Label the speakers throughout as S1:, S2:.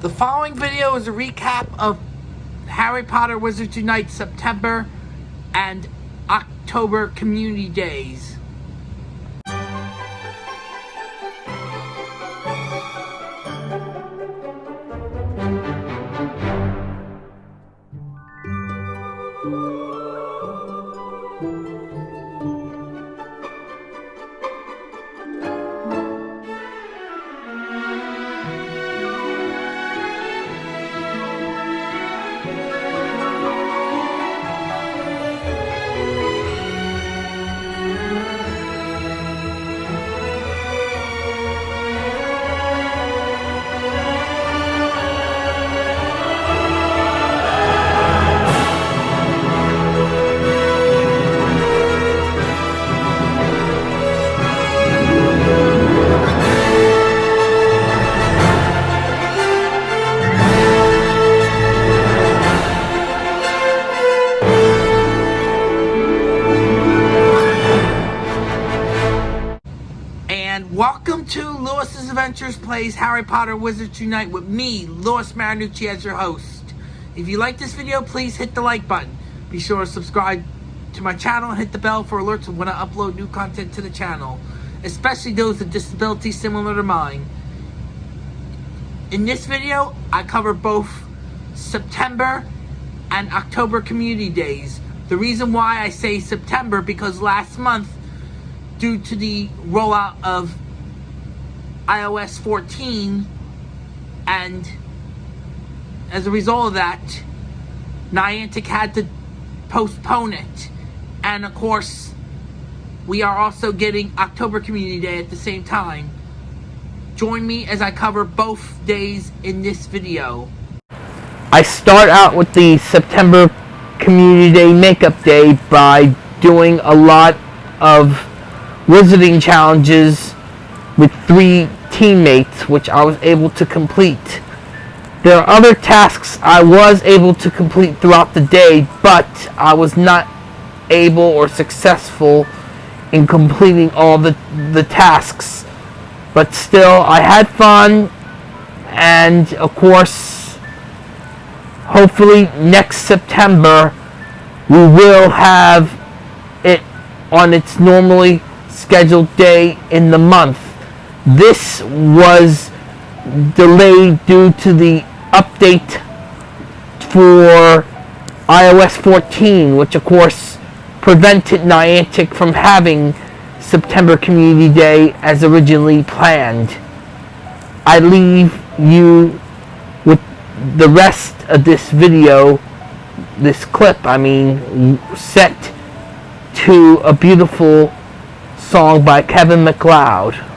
S1: The following video is a recap of Harry Potter Wizards Unite September and October Community Days. Plays Harry Potter Wizards Unite with me, Lewis Marinucci, as your host. If you like this video, please hit the like button. Be sure to subscribe to my channel and hit the bell for alerts when I upload new content to the channel, especially those with disabilities similar to mine. In this video, I cover both September and October community days. The reason why I say September because last month due to the rollout of iOS 14 and as a result of that Niantic had to postpone it. And of course we are also getting October Community Day at the same time. Join me as I cover both days in this video. I start out with the September Community Day Makeup Day by doing a lot of wizarding challenges with three teammates, which I was able to complete. There are other tasks I was able to complete throughout the day, but I was not able or successful in completing all the, the tasks. But still, I had fun, and of course, hopefully next September, we will have it on its normally scheduled day in the month. This was delayed due to the update for iOS 14, which of course prevented Niantic from having September Community Day as originally planned. I leave you with the rest of this video, this clip, I mean, set to a beautiful song by Kevin MacLeod.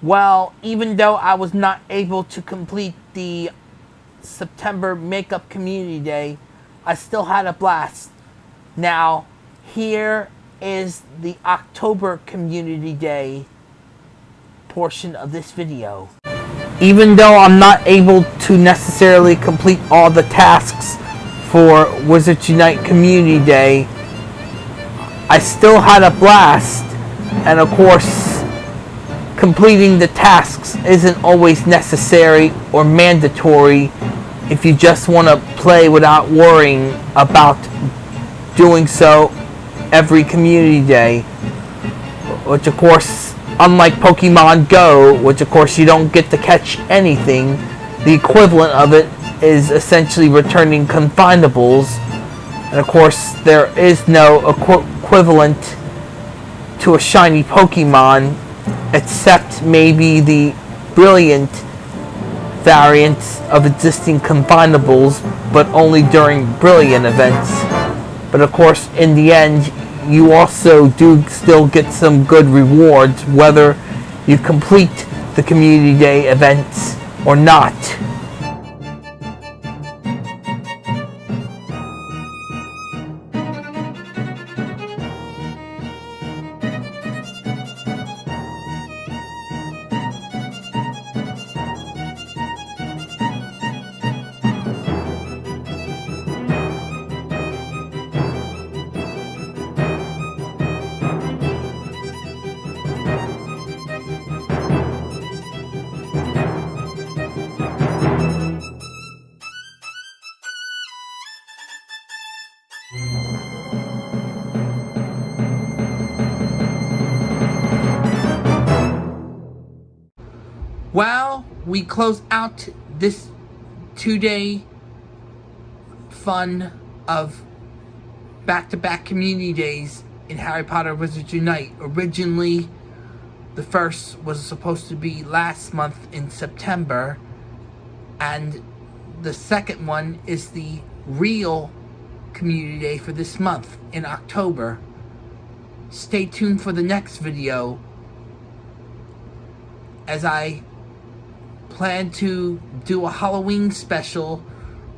S1: Well, even though I was not able to complete the September Makeup Community Day, I still had a blast. Now, here is the October Community Day portion of this video. Even though I'm not able to necessarily complete all the tasks for Wizards Unite Community Day, I still had a blast. And of course, completing the tasks isn't always necessary or mandatory if you just want to play without worrying about doing so every community day. Which of course, unlike Pokemon Go, which of course you don't get to catch anything, the equivalent of it is essentially returning Confoundables And of course, there is no equ equivalent to a shiny Pokemon except maybe the brilliant variants of existing Confoundables, but only during brilliant events. But of course, in the end, you also do still get some good rewards, whether you complete the community day events or not. Well, we close out this two-day fun of back-to-back -back community days in Harry Potter Wizards Unite. Originally, the first was supposed to be last month in September, and the second one is the real community day for this month in October. Stay tuned for the next video as I plan to do a Halloween special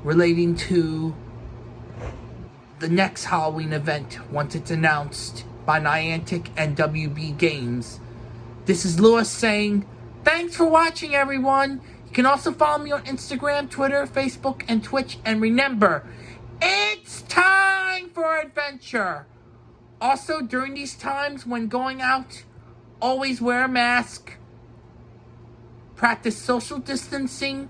S1: relating to the next Halloween event once it's announced by Niantic and WB Games. This is Lewis saying, thanks for watching everyone. You can also follow me on Instagram, Twitter, Facebook, and Twitch. And remember, it's time for adventure. Also, during these times when going out, always wear a mask practice social distancing,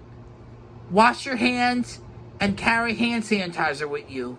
S1: wash your hands, and carry hand sanitizer with you.